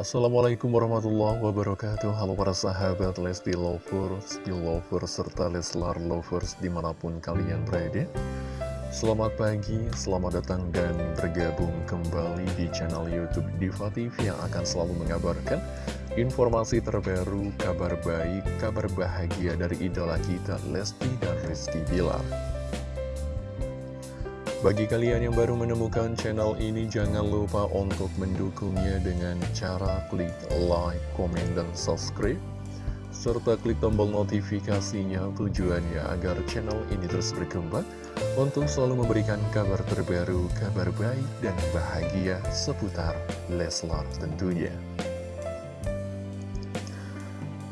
Assalamualaikum warahmatullahi wabarakatuh. Halo para sahabat Lesti Lovers, Lovers, serta Leslar Lovers di mana pun kalian berada. Selamat pagi, selamat datang dan bergabung kembali di channel Youtube Diva TV yang akan selalu mengabarkan informasi terbaru, kabar baik, kabar bahagia dari idola kita Lesti dan Rizky Bilar bagi kalian yang baru menemukan channel ini, jangan lupa untuk mendukungnya dengan cara klik like, komen, dan subscribe. Serta klik tombol notifikasinya tujuannya agar channel ini terus berkembang untuk selalu memberikan kabar terbaru, kabar baik, dan bahagia seputar Leslar tentunya.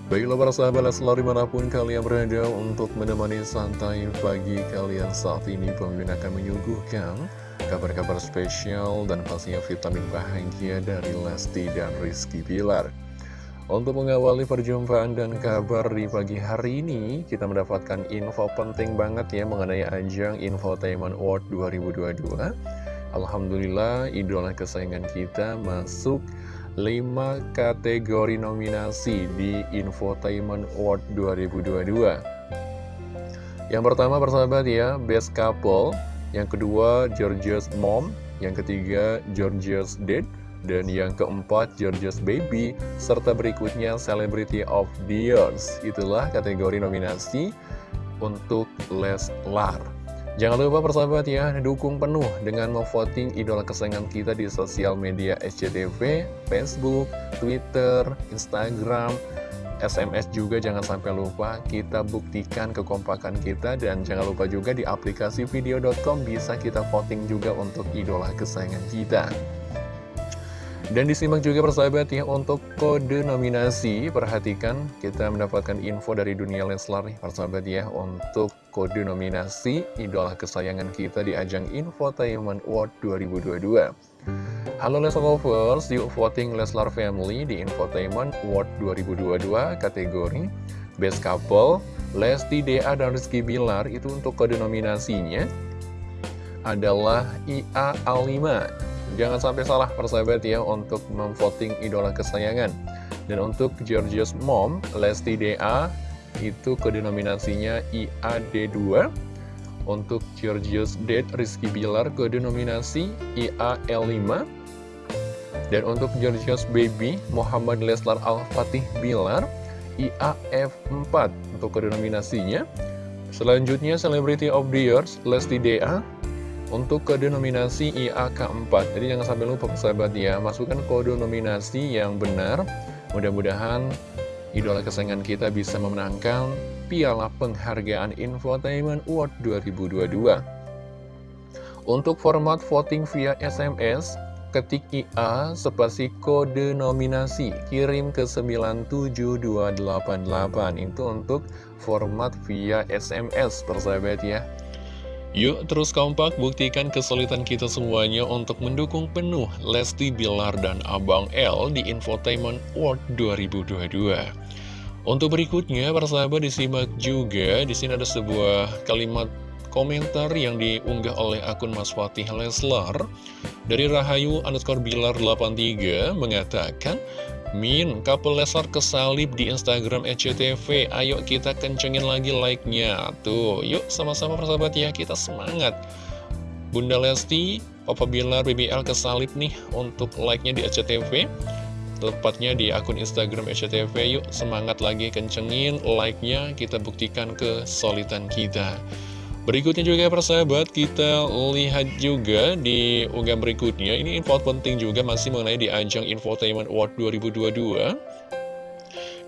Baiklah para sahabat selalu di mana pun kalian berada untuk menemani santai pagi kalian saat ini Pemimpin akan menyuguhkan kabar-kabar spesial dan pastinya vitamin bahagia dari Lesti dan Rizky Pilar Untuk mengawali perjumpaan dan kabar di pagi hari ini Kita mendapatkan info penting banget ya mengenai ajang Infotainment Award 2022 Alhamdulillah idola kesayangan kita masuk 5 kategori nominasi di Infotainment Award 2022 Yang pertama persahabat ya, Best Couple. Yang kedua, Georgia's Mom. Yang ketiga, Georgia's Dad. Dan yang keempat, Georgia's Baby. Serta berikutnya, Celebrity of the Years. Itulah kategori nominasi untuk Leslar Jangan lupa persahabat ya, dukung penuh dengan memvoting idola kesayangan kita di sosial media SCTV, Facebook, Twitter, Instagram, SMS juga jangan sampai lupa kita buktikan kekompakan kita dan jangan lupa juga di aplikasi video.com bisa kita voting juga untuk idola kesayangan kita. Dan disimak juga persahabat ya untuk kode nominasi Perhatikan kita mendapatkan info dari dunia Leslar nih persahabat ya Untuk kode nominasi idola kesayangan kita di ajang Infotainment Award 2022 Halo Leslar Lovers, yuk voting Leslar Family di Infotainment Award 2022 kategori Best Couple Lesti DA dan Rizky Bilar. Itu untuk kode nominasinya adalah IA A5 Jangan sampai salah persahabat ya untuk memvoting idola kesayangan. Dan untuk Georgia's Mom, Lesti DA, itu kedenominasinya IAD2. Untuk Georgia's Dad, Rizky Bilar, kedenominasi IAL5. Dan untuk Georgia's Baby, Muhammad Leslar Al-Fatih Bilar, IAF4 untuk kedenominasinya. Selanjutnya, Celebrity of the Year, Lesti DA, untuk kode nominasi IAK4 Jadi jangan sampai lupa sahabat ya Masukkan kode nominasi yang benar Mudah-mudahan idola kesayangan kita bisa memenangkan Piala Penghargaan Infotainment Award 2022 Untuk format voting via SMS Ketik IA spasi kode nominasi Kirim ke 97288 Itu untuk format via SMS persahabat ya Yuk terus kompak buktikan kesulitan kita semuanya untuk mendukung penuh Lesti Bilar dan Abang L di Infotainment World 2022. Untuk berikutnya, para sahabat disimak juga, di sini ada sebuah kalimat komentar yang diunggah oleh akun Mas Fatih Leslar dari Rahayu underscore Bilar 83 mengatakan Min, couple Leslar kesalip di Instagram SCTV Ayo kita kencengin lagi like-nya. Tuh, yuk sama-sama persahabat ya Kita semangat. Bunda Lesti, Papa Bilar, BBL kesalip nih Untuk like-nya di SCTV Tepatnya di akun Instagram SCTV Yuk semangat lagi kencengin like-nya. Kita buktikan kesolidan kita Berikutnya juga persahabat, kita lihat juga di unggahan berikutnya. Ini info penting juga masih mengenai di ajang Infotainment Award 2022.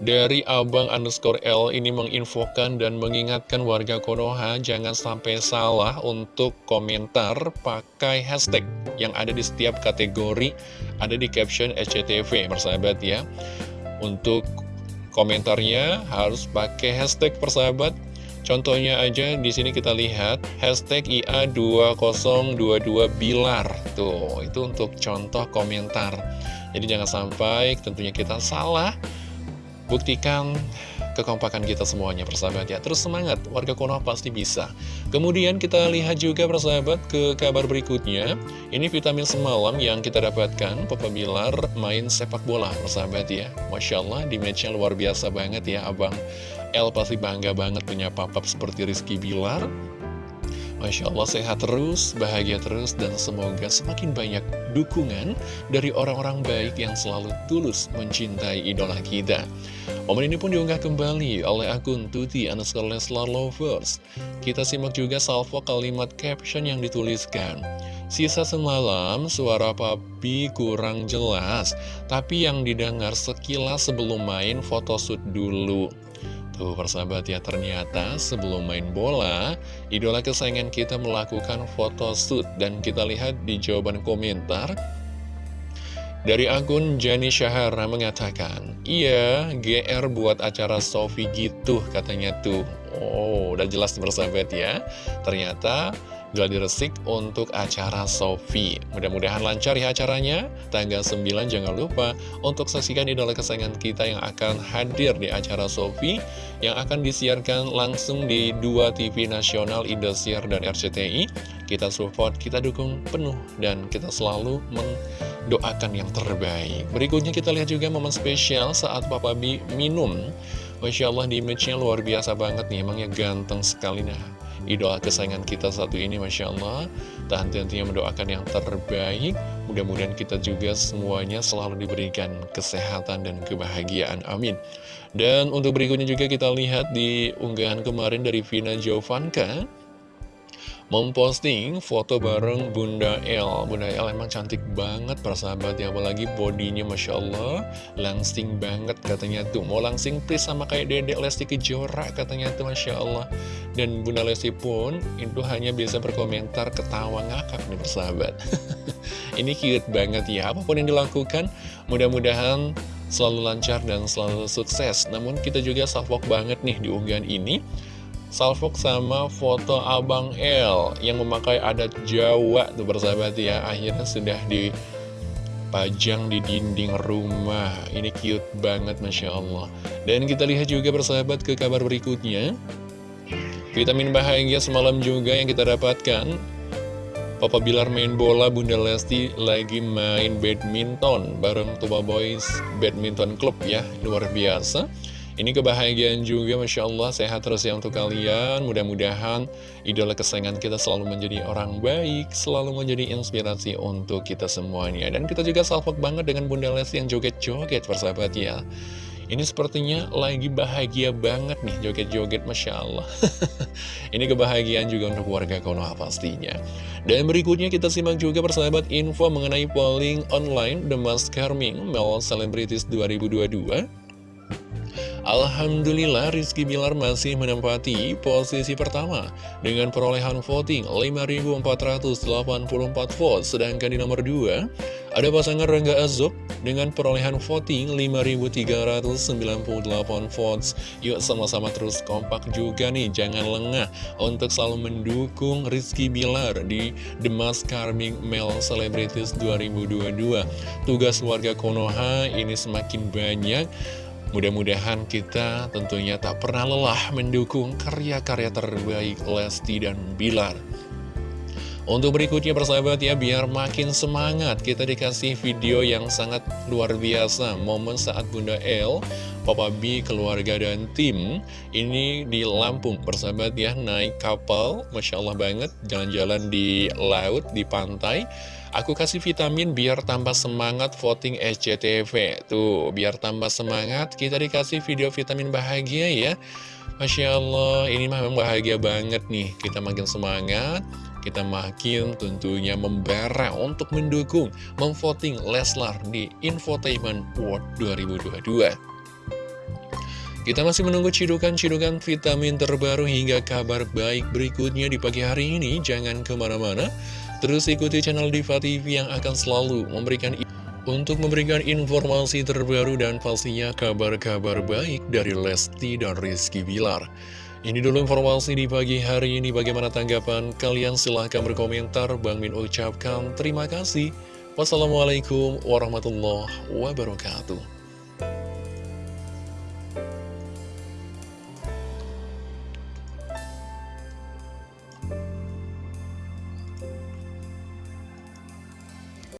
Dari Abang underscore L ini menginfokan dan mengingatkan warga Konoha jangan sampai salah untuk komentar pakai hashtag yang ada di setiap kategori ada di caption SCTV persahabat ya. Untuk komentarnya harus pakai hashtag persahabat Contohnya aja di sini kita lihat hashtag IA2022 Bilar. Tuh, itu untuk contoh komentar. Jadi jangan sampai tentunya kita salah. Buktikan kekompakan kita semuanya persahabat ya Terus semangat, warga Konoha pasti bisa Kemudian kita lihat juga persahabat ke kabar berikutnya Ini vitamin semalam yang kita dapatkan Papa Bilar main sepak bola persahabat ya Masya Allah di matchnya luar biasa banget ya Abang El pasti bangga banget punya papap seperti Rizky Bilar Masya Allah sehat terus, bahagia terus, dan semoga semakin banyak dukungan dari orang-orang baik yang selalu tulus mencintai idola kita. Momen ini pun diunggah kembali oleh akun Tuti underscore Leslar Lovers. Kita simak juga salvo kalimat caption yang dituliskan. Sisa semalam, suara papi kurang jelas, tapi yang didengar sekilas sebelum main photoshoot dulu. Tuh persahabat ya ternyata sebelum main bola Idola kesayangan kita melakukan foto shoot Dan kita lihat di jawaban komentar Dari akun Jani Syahara mengatakan Iya GR buat acara Sofi gitu katanya tuh. Oh udah jelas persahabat ya. Ternyata Gladi Resik untuk acara Sofi. Mudah-mudahan lancar ya acaranya. Tanggal 9 jangan lupa untuk saksikan idola kesayangan kita yang akan hadir di acara Sofi yang akan disiarkan langsung di dua TV nasional Indosiar dan RCTI. Kita support, kita dukung penuh dan kita selalu mendoakan yang terbaik. Berikutnya kita lihat juga momen spesial saat Papa B minum. Masya Allah di image-nya luar biasa banget nih, emangnya ganteng sekali nah idola kesayangan kita satu ini Masya Allah. Tak henti-hentinya mendoakan yang terbaik. Mudah-mudahan kita juga semuanya selalu diberikan kesehatan dan kebahagiaan. Amin. Dan untuk berikutnya juga kita lihat di unggahan kemarin dari Vina Jovanka memposting foto bareng Bunda El. Bunda El emang cantik banget persahabat ya Apalagi bodinya Masya Allah. Langsing banget katanya tuh. Mau langsing please sama kayak dedek Lesti Kejora katanya tuh Masya Allah. Dan Bunda Lesti pun itu hanya bisa berkomentar ketawa ngakak nih persahabat Ini cute banget ya. Apa pun yang dilakukan mudah-mudahan selalu lancar dan selalu sukses. Namun kita juga salvok banget nih di unggahan ini salvok sama foto Abang L yang memakai adat Jawa tuh bersahabat ya. Akhirnya sudah dipajang di dinding rumah. Ini cute banget Masya Allah. Dan kita lihat juga bersahabat ke kabar berikutnya. Vitamin bahagia semalam juga yang kita dapatkan. Papa Bilar main bola, Bunda Lesti lagi main badminton bareng Tuba Boys Badminton Club ya, luar biasa. Ini kebahagiaan juga, Masya Allah, sehat terus ya untuk kalian. Mudah-mudahan idola kesayangan kita selalu menjadi orang baik, selalu menjadi inspirasi untuk kita semuanya. Dan kita juga salvok banget dengan Bunda Lesti yang joget-joget, persahabat ya. Ini sepertinya lagi bahagia banget nih, joget-joget, Masya Allah. Ini kebahagiaan juga untuk warga Konoha pastinya. Dan berikutnya kita simak juga persahabat info mengenai polling online The Mask Carming Mel Celebrities 2022. Alhamdulillah Rizky Bilar masih menempati posisi pertama dengan perolehan voting 5.484 vote. Sedangkan di nomor 2 ada pasangan Rangga Azub dengan perolehan voting 5.398 votes. Yuk sama-sama terus kompak juga nih, jangan lengah untuk selalu mendukung Rizky Bilar di The Mask Carming Male Celebrities 2022. Tugas warga Konoha ini semakin banyak Mudah-mudahan kita tentunya tak pernah lelah mendukung karya-karya terbaik Lesti dan Bilar. Untuk berikutnya persahabat ya, biar makin semangat kita dikasih video yang sangat luar biasa. Momen saat Bunda El, Papa B, keluarga dan tim ini di Lampung persahabat ya, naik kapal, Masya Allah banget, jalan-jalan di laut, di pantai. Aku kasih vitamin biar tambah semangat voting SCTV. Tuh, biar tambah semangat kita dikasih video vitamin bahagia ya. Masya Allah, ini memang bahagia banget nih. Kita makin semangat, kita makin tentunya membara untuk mendukung, memvoting Leslar di Infotainment World 2022. Kita masih menunggu cidukan-cidukan vitamin terbaru hingga kabar baik berikutnya di pagi hari ini. Jangan ke mana-mana. Terus ikuti channel Diva TV yang akan selalu memberikan untuk memberikan informasi terbaru dan pastinya kabar-kabar baik dari Lesti dan Rizky Bilar. Ini dulu informasi di pagi hari ini. Bagaimana tanggapan kalian? Silahkan berkomentar. Bang Min ucapkan terima kasih. Wassalamualaikum warahmatullahi wabarakatuh.